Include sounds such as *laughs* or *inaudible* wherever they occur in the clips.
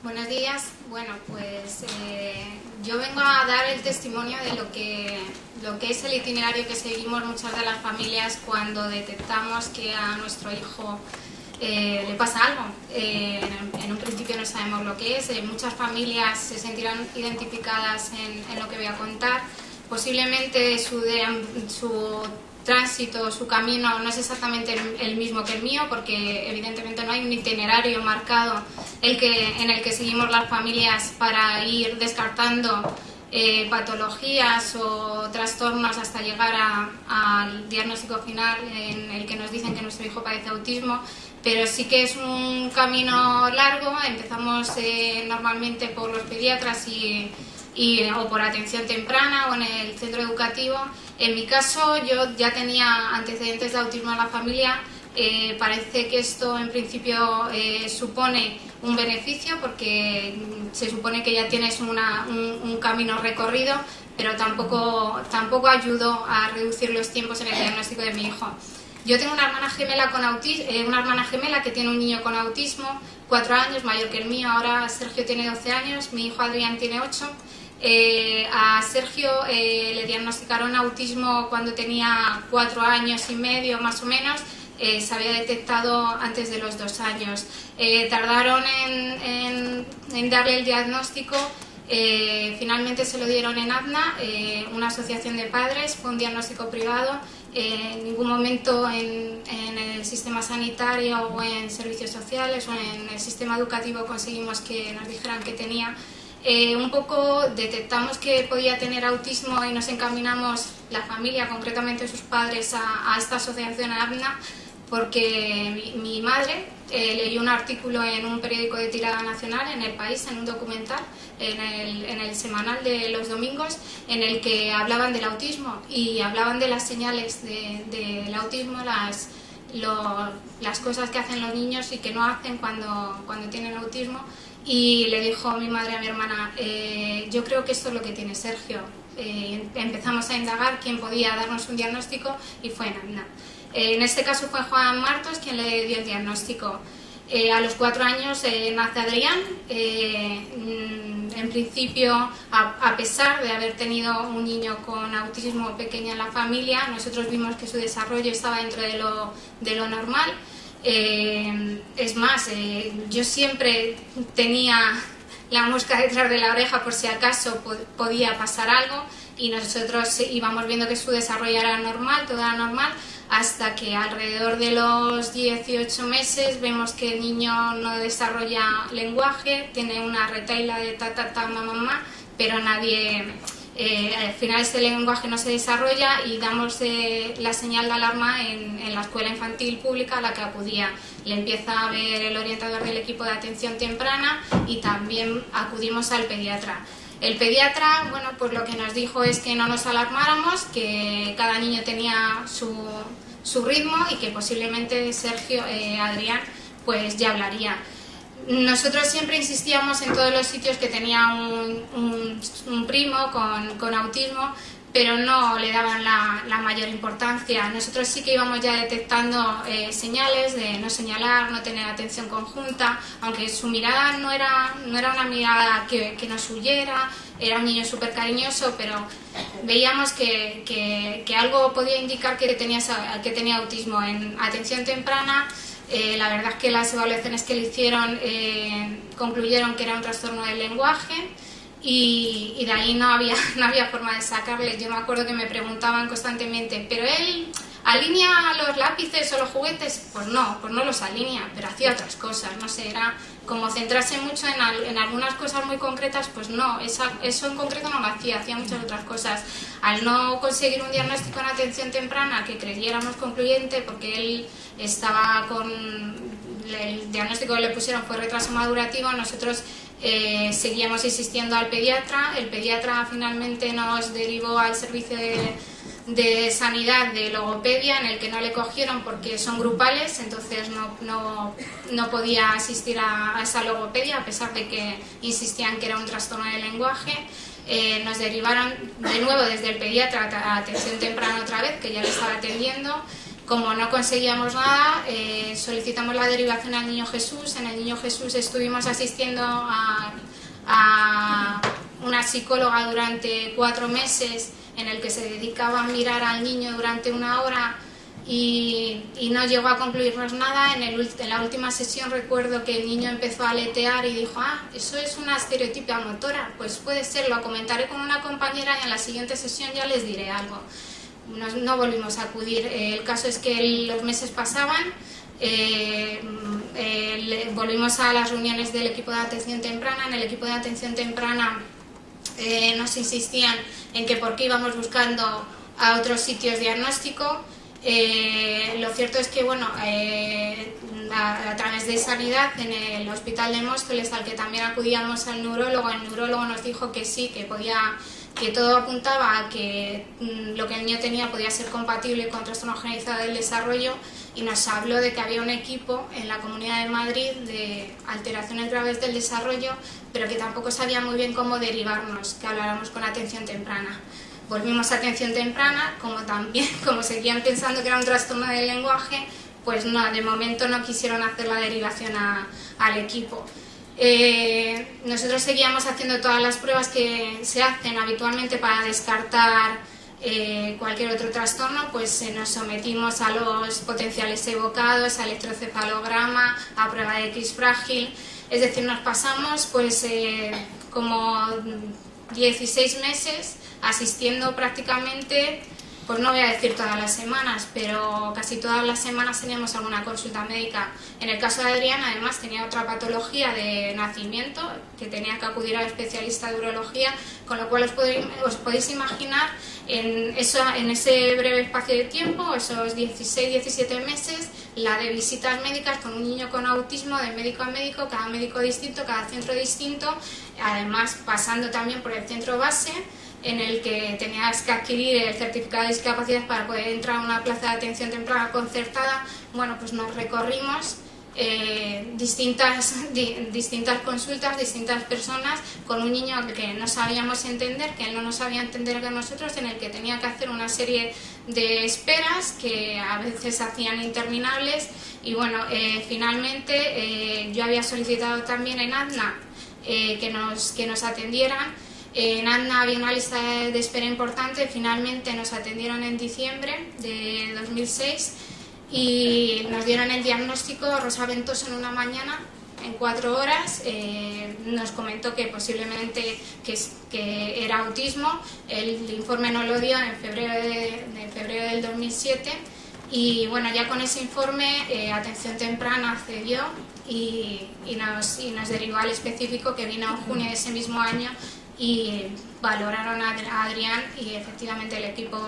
Buenos días. Bueno, pues eh, yo vengo a dar el testimonio de lo que, lo que es el itinerario que seguimos muchas de las familias cuando detectamos que a nuestro hijo eh, le pasa algo. Eh, en, un principio no sabemos lo que es. muchas familias se sentirán identificadas en, lo que voy a contar. Posiblemente su tránsito, su camino no es exactamente el, mismo que el mío, porque evidentemente no hay un itinerario marcado el que, en el que seguimos las familias para ir descartando eh, patologías o trastornos hasta llegar al diagnóstico final en el que nos dicen que nuestro hijo padece autismo, pero sí que es un camino largo, empezamos eh, normalmente por los pediatras y o por atención temprana o en el centro educativo. En mi caso yo ya tenía antecedentes de autismo en la familia, eh, parece que esto en principio eh, supone un beneficio porque se supone que ya tienes un, camino recorrido, pero tampoco, tampoco ayudó a reducir los tiempos en el diagnóstico de mi hijo. Yo tengo una hermana gemela con autismo, eh, una hermana gemela que tiene un niño con autismo, cuatro años, mayor que el mío, ahora Sergio tiene 12 años, mi hijo Adrián tiene 8 eh, a Sergio eh, le diagnosticaron autismo cuando tenía cuatro años y medio más o menos, eh, se había detectado antes de los dos años. tardaron en, darle el diagnóstico, finalmente se lo dieron en ADNA, una asociación de padres, fue un diagnóstico privado, en ningún momento en, en, el sistema sanitario o en servicios sociales o en el sistema educativo conseguimos que nos dijeran que tenía eh, un poco detectamos que podía tener autismo y nos encaminamos, la familia, concretamente sus padres, a, esta asociación ABNA, porque mi, madre eh, leyó un artículo en un periódico de tirada nacional, en El País, en un documental, en el, semanal de los domingos, en el que hablaban del autismo y hablaban de las señales del autismo, las, cosas que hacen los niños y que no hacen cuando tienen autismo y le dijo mi madre a mi hermana, eh, yo creo que esto es lo que tiene Sergio. Eh, empezamos a indagar quién podía darnos un diagnóstico y fue Nanda. Eh, en este caso fue Juan Martos quien le dio el diagnóstico. a los cuatro años nace Adrián. Mm, en principio, a, pesar de haber tenido un niño con autismo pequeño en la familia, nosotros vimos que su desarrollo estaba dentro de lo, de lo normal. Eh, es más, eh, yo siempre tenía la mosca detrás de la oreja por si acaso podía pasar algo y nosotros íbamos viendo que su desarrollo era normal, todo era normal, hasta que alrededor de los 18 meses vemos que el niño no desarrolla lenguaje, tiene una retaila de ta ta ta mamá, mamá pero nadie eh, al final este lenguaje no se desarrolla y damos eh, la señal de alarma en, la escuela infantil pública a la que acudía. Le empieza a ver el orientador del equipo de atención temprana y también acudimos al pediatra. El pediatra, bueno, pues lo que nos dijo es que no nos alarmáramos, que cada niño tenía su, su ritmo y que posiblemente Sergio, eh, Adrián, pues ya hablaría. Nosotros siempre insistíamos en todos los sitios que tenía un, primo con, autismo, pero no le daban la, mayor importancia. Nosotros sí que íbamos ya detectando eh, señales de no señalar, no tener atención conjunta, aunque su mirada no era, no era una mirada que, nos huyera, era un niño súper cariñoso, pero veíamos que, que, algo podía indicar que tenía, que tenía autismo. En atención temprana eh, la verdad es que las evaluaciones que le hicieron eh, concluyeron que era un trastorno del lenguaje y, de ahí no había, *laughs* no había forma de sacarle. Yo me acuerdo que me preguntaban constantemente, ¿pero él alinea los lápices o los juguetes? Pues no, pues no los alinea, pero hacía otras cosas, no sé, era como centrarse mucho en, algunas cosas muy concretas, pues no, eso en concreto no lo hacía, hacía muchas otras cosas. Al no conseguir un diagnóstico en atención temprana que creyéramos concluyente, porque él estaba con el diagnóstico que le pusieron fue retraso madurativo, nosotros eh, seguíamos insistiendo al pediatra, el pediatra finalmente nos derivó al servicio de de sanidad de logopedia en el que no le cogieron porque son grupales, entonces no, no, podía asistir a, esa logopedia a pesar de que insistían que era un trastorno de lenguaje. Eh, nos derivaron de nuevo desde el pediatra a atención temprana otra vez, que ya le estaba atendiendo, Como no conseguíamos nada, eh, solicitamos la derivación al Niño Jesús. En el Niño Jesús estuvimos asistiendo a, una psicóloga durante cuatro meses en el que se dedicaba a mirar al niño durante una hora y, no llegó a concluirnos nada. En, el, en, la última sesión recuerdo que el niño empezó a aletear y dijo, ah, eso es una estereotipia motora, pues puede ser, lo comentaré con una compañera y en la siguiente sesión ya les diré algo no, volvimos a acudir. Eh, el caso es que los meses pasaban, eh, eh, volvimos a las reuniones del equipo de atención temprana. En el equipo de atención temprana nos insistían en que por qué íbamos buscando a otros sitios diagnóstico. lo cierto es que, bueno, a, través de sanidad, en el hospital de Móstoles, al que también acudíamos al neurólogo, el neurólogo nos dijo que sí, que podía que todo apuntaba a que mm, lo que el niño tenía podía ser compatible con trastorno generalizado del desarrollo y nos habló de que había un equipo en la Comunidad de Madrid de alteraciones graves del desarrollo, pero que tampoco sabía muy bien cómo derivarnos, que habláramos con atención temprana. Volvimos a atención temprana, como también, *laughs* como seguían pensando que era un trastorno del lenguaje, pues no, de momento no quisieron hacer la derivación al equipo. Eh, nosotros seguíamos haciendo todas las pruebas que se hacen habitualmente para descartar eh, cualquier otro trastorno, pues eh, nos sometimos a los potenciales evocados, a electrocefalograma, a prueba de X frágil, es decir, nos pasamos pues como 16 meses asistiendo prácticamente pues no voy a decir todas las semanas, pero casi todas las semanas teníamos alguna consulta médica. En el caso de Adriana, además, tenía otra patología de nacimiento, que tenía que acudir al especialista de urología, con lo cual os podéis, imaginar en, eso, en ese breve espacio de tiempo, esos 16-17 meses, la de visitas médicas con un niño con autismo de médico a médico, cada médico distinto, cada centro distinto, además pasando también por el centro base, en el que tenías que adquirir el certificado de discapacidad para poder entrar a una plaza de atención temprana concertada, bueno, pues nos recorrimos eh, distintas, *laughs* distintas consultas, distintas personas con un niño que no sabíamos entender, que él no nos sabía entender que nosotros, en el que tenía que hacer una serie de esperas que a veces hacían interminables. Y bueno, eh, finalmente eh, yo había solicitado también en ADNA que, nos, que nos atendieran en ANNA había una lista de espera importante, finalmente nos atendieron en diciembre de 2006 y nos dieron el diagnóstico Rosa Ventoso en una mañana, en cuatro horas, eh, nos comentó que posiblemente que, era autismo, el informe nos lo dio en febrero, de, febrero del 2007 y bueno, ya con ese informe, eh, Atención Temprana accedió y, nos, y, nos, derivó al específico que vino en junio de ese mismo año y valoraron a Adrián y efectivamente el equipo,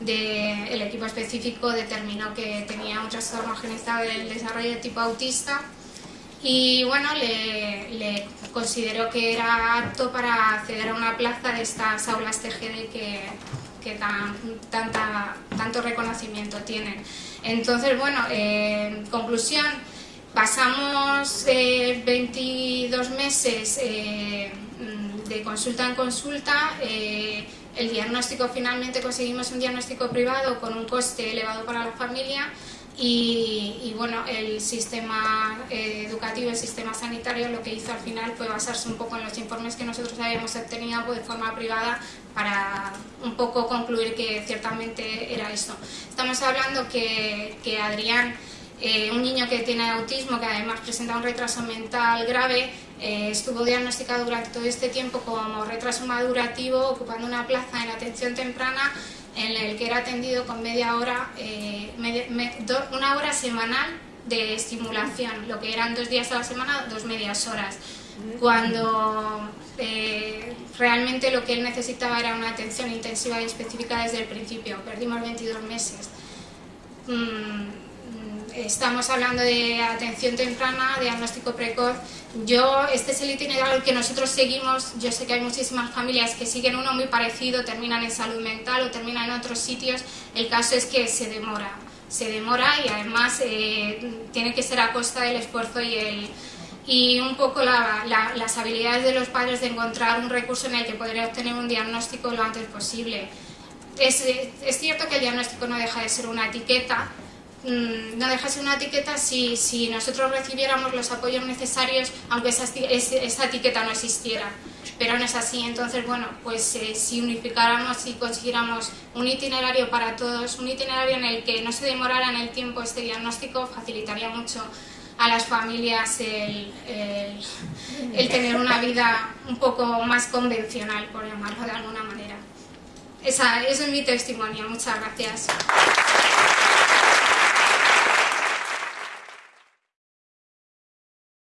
de, el equipo específico determinó que tenía un trastorno organizado del desarrollo de tipo autista y bueno, le, consideró que era apto para acceder a una plaza de estas aulas TGD que, que tan, tanta, tanto reconocimiento tienen. Entonces, bueno, en conclusión, pasamos 22 eh, meses eh, de consulta en consulta, eh, el diagnóstico finalmente conseguimos un diagnóstico privado con un coste elevado para la familia y, bueno, el sistema eh, educativo, el sistema sanitario lo que hizo al final fue basarse un poco en los informes que nosotros habíamos obtenido de forma privada para un poco concluir que ciertamente era esto. Estamos hablando que, que Adrián eh, un niño que tiene autismo, que además presenta un retraso mental grave, eh, estuvo diagnosticado durante todo este tiempo como retraso madurativo, ocupando una plaza en atención temprana en el que era atendido con media hora, eh, una hora semanal de estimulación, lo que eran dos días a la semana, dos medias horas, cuando realmente lo que él necesitaba era una atención intensiva y específica desde el principio. Perdimos 22 meses. Mm, estamos hablando de atención temprana, diagnóstico precoz. Yo, este es el itinerario que nosotros seguimos. Yo sé que hay muchísimas familias que siguen uno muy parecido, terminan en salud mental o terminan en otros sitios. El caso es que se demora, se demora y además eh, tiene que ser a costa del esfuerzo y el y un poco las habilidades de los padres de encontrar un recurso en el que poder obtener un diagnóstico lo antes posible. Es, es cierto que el diagnóstico no deja de ser una etiqueta, no dejarse una etiqueta si, si nosotros recibiéramos los apoyos necesarios, aunque esa, esa etiqueta no existiera. Pero no es así, entonces, bueno, pues eh, si unificáramos y consiguiéramos un itinerario para todos, un itinerario en el que no se demorara en el tiempo este diagnóstico, facilitaría mucho a las familias el, el, tener una vida un poco más convencional, por llamarlo de alguna manera. Esa, ese es mi testimonio. Muchas gracias.